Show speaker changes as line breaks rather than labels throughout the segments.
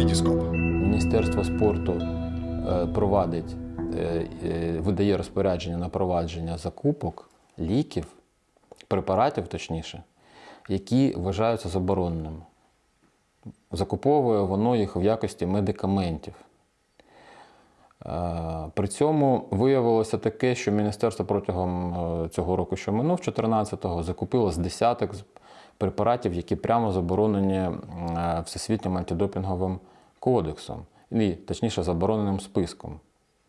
Вітіскоп.
Міністерство спорту е, провадить, е, е, видає розпорядження на провадження закупок ліків, препаратів точніше, які вважаються забороненими. Закуповує воно їх в якості медикаментів. При цьому виявилося таке, що міністерство протягом цього року, що минув, 14-го, закупило з десяток препаратів, які прямо заборонені е, Всесвітнім антидопінговим кодексом, і, точніше, забороненим списком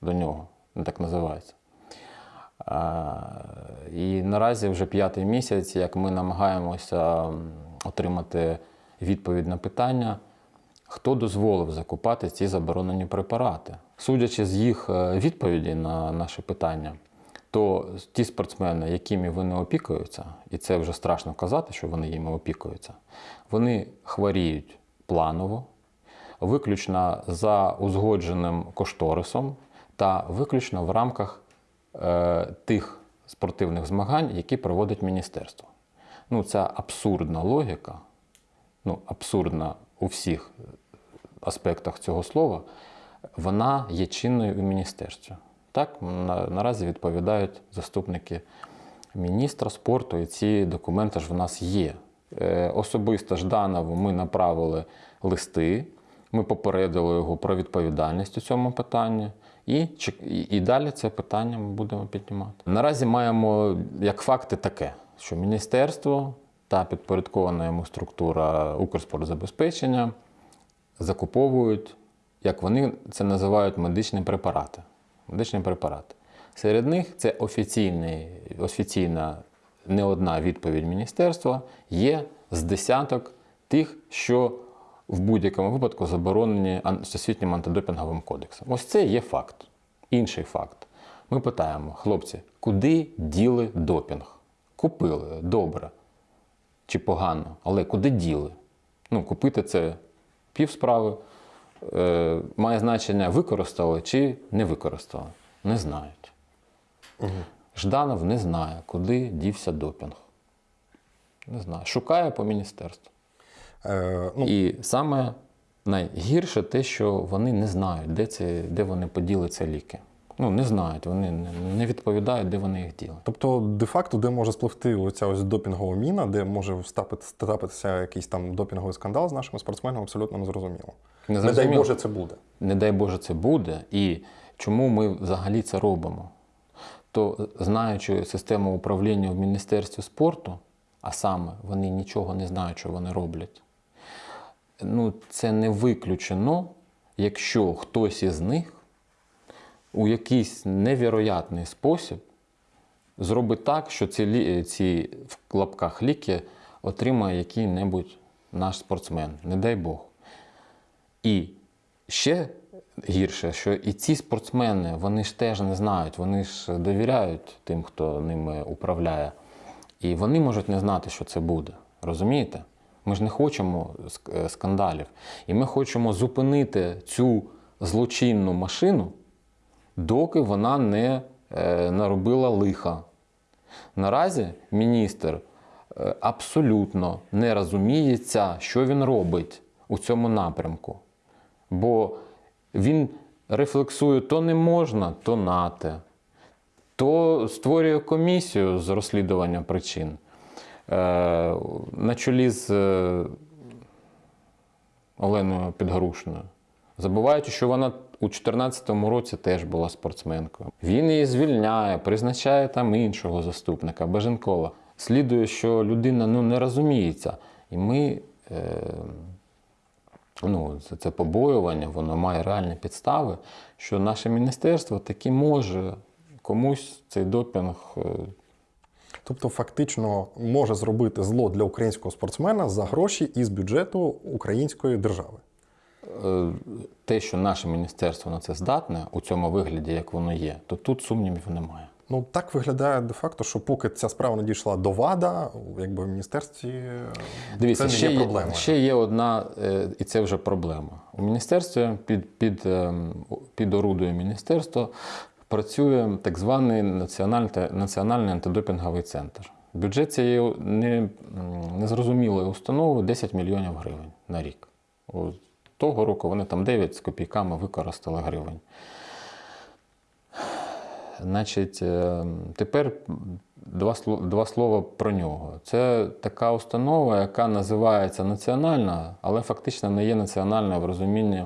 до нього, так називається. І наразі вже п'ятий місяць, як ми намагаємося отримати відповідь на питання, хто дозволив закупати ці заборонені препарати. Судячи з їх е, відповіді на наше питання, то ті спортсмени, якими вони опікуються, і це вже страшно казати, що вони їми опікуються, вони хворіють планово, виключно за узгодженим кошторисом та виключно в рамках е, тих спортивних змагань, які проводить міністерство. Ну, це абсурдна логіка, ну, абсурдна у всіх аспектах цього слова, вона є чинною у міністерстві. Так, на, наразі відповідають заступники міністра спорту, і ці документи ж в нас є. Е, особисто Жданову ми направили листи, ми попередили його про відповідальність у цьому питанні. І, і, далі це питання ми будемо піднімати. Наразі маємо як факти таке, що міністерство та підпорядкована йому структура Укрспортзабезпечення закуповують, як вони це називають, медичні препарати. Медичні препарати. Серед них це офіційна не одна відповідь міністерства, є з десяток тих, що в будь-якому випадку заборонені Всесвітнім антидопінговим кодексом. Ось це є факт. Інший факт. Ми питаємо, хлопці, куди діли допінг? Купили, добре чи погано, але куди діли? Ну, купити це пів справи. Е, має значення використали чи не використали. Не знають. Жданов не знає, куди дівся допінг. Не знаю. Шукає по міністерству.
Е, ну,
І саме найгірше те, що вони не знають, де, ці, де вони поділи ці ліки. Ну, не знають, вони не- відповідають, де вони їх діли.
Тобто, де-факто, де може спливти оця ось допінгова міна, де може трапитися якийсь там допінговий скандал з нашими спортсменами, абсолютно незрозуміло.
Не
Не дай. Боже, це буде.
не дай Боже, це буде, і чому ми взагалі це робимо? То знаючи систему управління в Міністерстві спорту, а саме вони нічого не знають, що вони роблять, ну це не виключено, якщо хтось із них у якийсь невіроятний спосіб зробить так, що ці, ці в лапках ліки отримає який-небудь наш спортсмен, не дай Бог. І ще гірше, що і ці спортсмени, вони ж теж не знають, вони ж довіряють тим, хто ними управляє. І вони можуть не знати, що це буде. Розумієте? Ми ж не хочемо е, скандалів. І ми хочемо зупинити цю злочинну машину, доки вона не е, наробила лиха. Наразі міністр е, абсолютно не розуміється, що він робить у цьому напрямку. Бо він рефлексує то не можна, то нате, то створює комісію з розслідування причин. Е, на чолі з Оленою Підгорушною. Забуваючи, що вона у 2014 році теж була спортсменкою. Він її звільняє, призначає там іншого заступника, Баженкова. Слідує, що людина ну, не розуміється. І ми, е, ну, це, це побоювання, воно має реальні підстави, що наше міністерство таки може комусь цей допінг е,
Тобто, фактично може зробити зло для українського спортсмена за гроші із бюджету української держави.
Е, те, що наше міністерство на це здатне у цьому вигляді, як воно є, то тут сумнівів немає.
Ну так виглядає де-факто, що поки ця справа не дійшла до ВАДА, якби в міністерстві е,
Дивіться,
це не
ще
є проблемою.
Ще є одна, е, і це вже проблема. У міністерстві під, під, під орудою міністерства працює так званий національний, національний антидопінговий центр. Бюджет цієї не, незрозумілої установи 10 мільйонів гривень на рік. Того року вони там 9 з копійками використали гривень. Значить, е, тепер два, два слова про нього. Це така установа, яка називається національна, але фактично не є національною в розумінні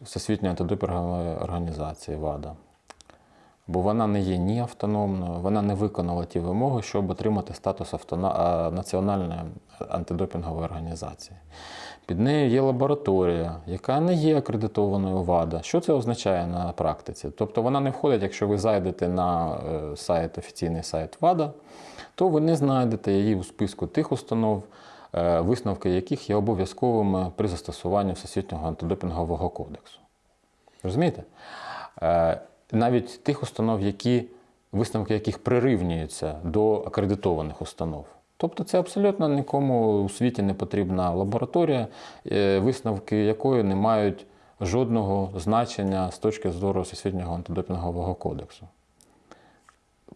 Всесвітньої антидопінгової організації ВАДА. Бо вона не є ні автономною, вона не виконала ті вимоги, щоб отримати статус автона... національної антидопінгової організації. Під нею є лабораторія, яка не є акредитованою ВАДА. Що це означає на практиці? Тобто вона не входить, якщо ви зайдете на е, сайт, офіційний сайт ВАДА, то ви не знайдете її у списку тих установ, е, висновки яких є обов'язковими при застосуванні Всесвітнього антидопінгового кодексу. Розумієте? Навіть тих установ, які, висновки яких прирівнюються до акредитованих установ. Тобто це абсолютно нікому у світі не потрібна лабораторія, е, висновки якої не мають жодного значення з точки зору Всесвітнього антидопінгового кодексу.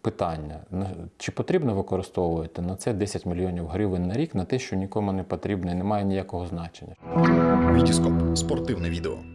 Питання: чи потрібно використовувати на це 10 мільйонів гривень на рік на те, що нікому не потрібно і не має ніякого значення?
Вітіскоп спортивне відео.